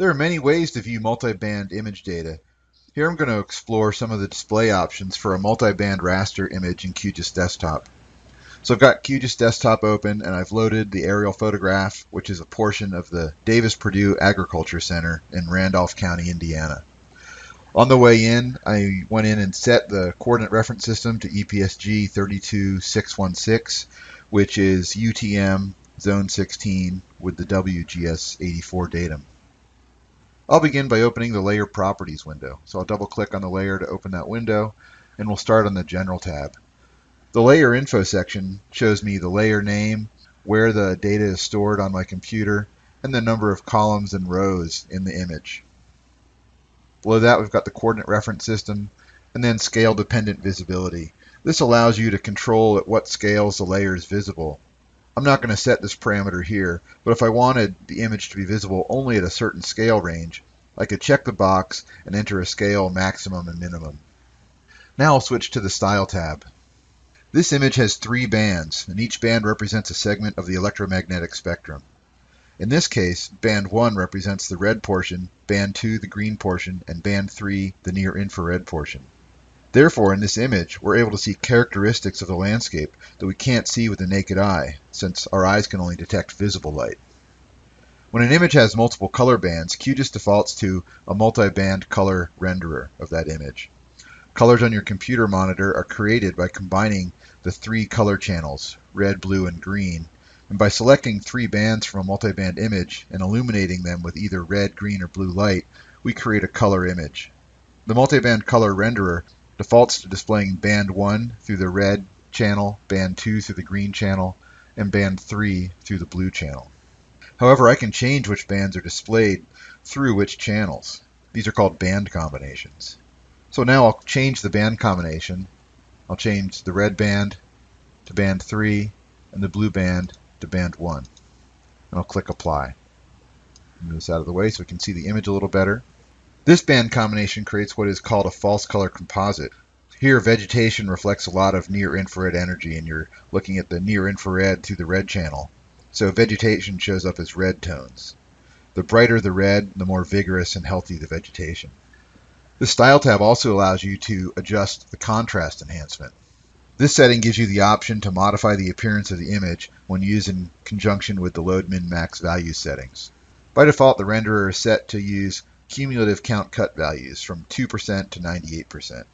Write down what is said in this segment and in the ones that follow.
There are many ways to view multiband image data. Here I'm going to explore some of the display options for a multiband raster image in QGIS Desktop. So I've got QGIS Desktop open and I've loaded the aerial photograph, which is a portion of the Davis-Purdue Agriculture Center in Randolph County, Indiana. On the way in, I went in and set the coordinate reference system to EPSG 32616, which is UTM zone 16 with the WGS84 datum. I'll begin by opening the Layer Properties window. So I'll double click on the layer to open that window, and we'll start on the General tab. The Layer Info section shows me the layer name, where the data is stored on my computer, and the number of columns and rows in the image. Below that, we've got the coordinate reference system, and then scale dependent visibility. This allows you to control at what scales the layer is visible. I'm not going to set this parameter here, but if I wanted the image to be visible only at a certain scale range, I could check the box and enter a scale maximum and minimum. Now I'll switch to the Style tab. This image has three bands, and each band represents a segment of the electromagnetic spectrum. In this case, band 1 represents the red portion, band 2 the green portion, and band 3 the near infrared portion. Therefore, in this image, we're able to see characteristics of the landscape that we can't see with the naked eye, since our eyes can only detect visible light. When an image has multiple color bands, QGIS defaults to a multi-band color renderer of that image. Colors on your computer monitor are created by combining the three color channels, red, blue, and green, and by selecting three bands from a multi-band image and illuminating them with either red, green, or blue light, we create a color image. The multi-band color renderer defaults to displaying band 1 through the red channel, band 2 through the green channel, and band 3 through the blue channel. However, I can change which bands are displayed through which channels. These are called band combinations. So now I'll change the band combination. I'll change the red band to band 3 and the blue band to band 1. And I'll click apply. Move this out of the way so we can see the image a little better. This band combination creates what is called a false color composite. Here, vegetation reflects a lot of near infrared energy, and you're looking at the near infrared through the red channel. So vegetation shows up as red tones. The brighter the red, the more vigorous and healthy the vegetation. The Style tab also allows you to adjust the contrast enhancement. This setting gives you the option to modify the appearance of the image when used in conjunction with the load min max value settings. By default, the renderer is set to use cumulative count cut values from 2% to 98%.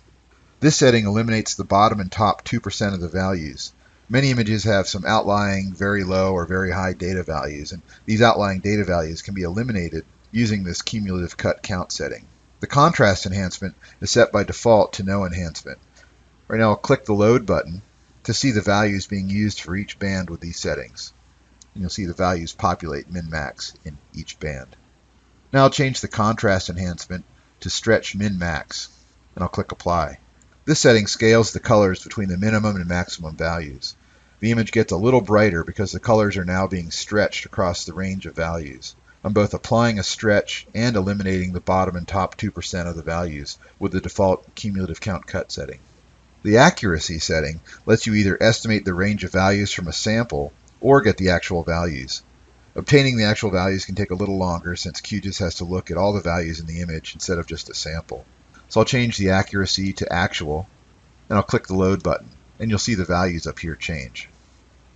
This setting eliminates the bottom and top 2% of the values. Many images have some outlying very low or very high data values, and these outlying data values can be eliminated using this cumulative cut count setting. The contrast enhancement is set by default to no enhancement. Right now I'll click the load button to see the values being used for each band with these settings. And you'll see the values populate min-max in each band. Now I'll change the contrast enhancement to stretch min-max, and I'll click apply. This setting scales the colors between the minimum and maximum values. The image gets a little brighter because the colors are now being stretched across the range of values. I'm both applying a stretch and eliminating the bottom and top 2% of the values with the default cumulative count cut setting. The accuracy setting lets you either estimate the range of values from a sample or get the actual values. Obtaining the actual values can take a little longer since QGIS has to look at all the values in the image instead of just a sample. So I'll change the accuracy to actual, and I'll click the load button, and you'll see the values up here change.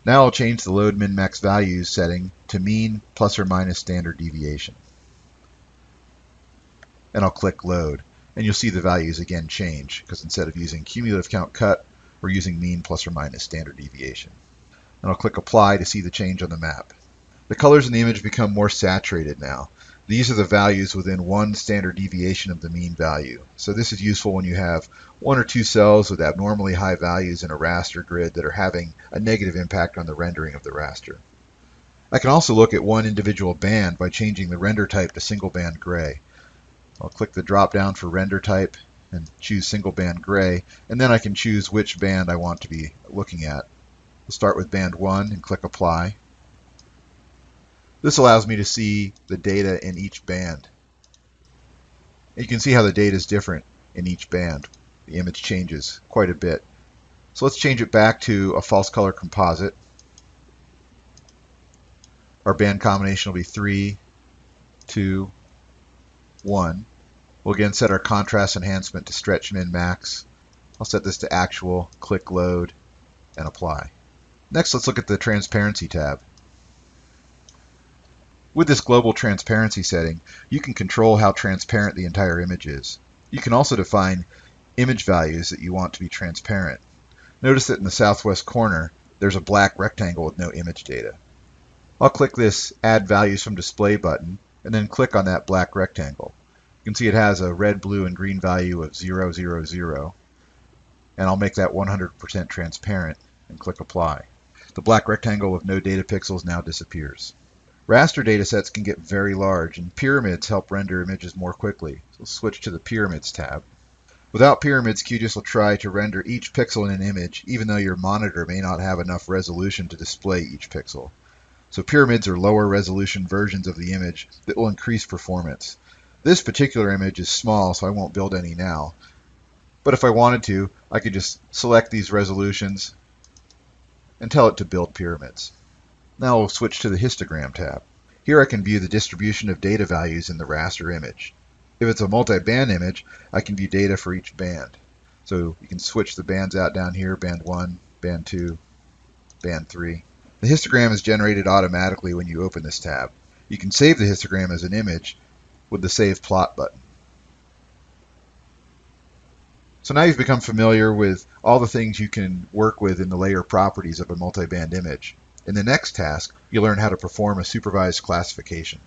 Now I'll change the load min max values setting to mean plus or minus standard deviation. And I'll click load, and you'll see the values again change, because instead of using cumulative count cut, we're using mean plus or minus standard deviation. And I'll click apply to see the change on the map. The colors in the image become more saturated now. These are the values within one standard deviation of the mean value. So this is useful when you have one or two cells with abnormally high values in a raster grid that are having a negative impact on the rendering of the raster. I can also look at one individual band by changing the render type to single band gray. I'll click the drop down for render type and choose single band gray, and then I can choose which band I want to be looking at. We'll start with band 1 and click apply. This allows me to see the data in each band. You can see how the data is different in each band. The image changes quite a bit. So let's change it back to a false color composite. Our band combination will be 3, 2, 1. We'll again set our contrast enhancement to stretch min max. I'll set this to actual, click load, and apply. Next, let's look at the transparency tab. With this global transparency setting, you can control how transparent the entire image is. You can also define image values that you want to be transparent. Notice that in the southwest corner, there's a black rectangle with no image data. I'll click this Add Values from Display button, and then click on that black rectangle. You can see it has a red, blue, and green value of 000, and I'll make that 100% transparent and click Apply. The black rectangle with no data pixels now disappears. Raster datasets can get very large, and pyramids help render images more quickly. So switch to the Pyramids tab. Without pyramids, QGIS will try to render each pixel in an image, even though your monitor may not have enough resolution to display each pixel. So pyramids are lower resolution versions of the image that will increase performance. This particular image is small, so I won't build any now. But if I wanted to, I could just select these resolutions and tell it to build pyramids. Now we'll switch to the histogram tab. Here I can view the distribution of data values in the raster image. If it's a multi-band image, I can view data for each band. So you can switch the bands out down here, band 1, band 2, band 3. The histogram is generated automatically when you open this tab. You can save the histogram as an image with the Save Plot button. So now you've become familiar with all the things you can work with in the layer properties of a multi-band image. In the next task, you'll learn how to perform a supervised classification.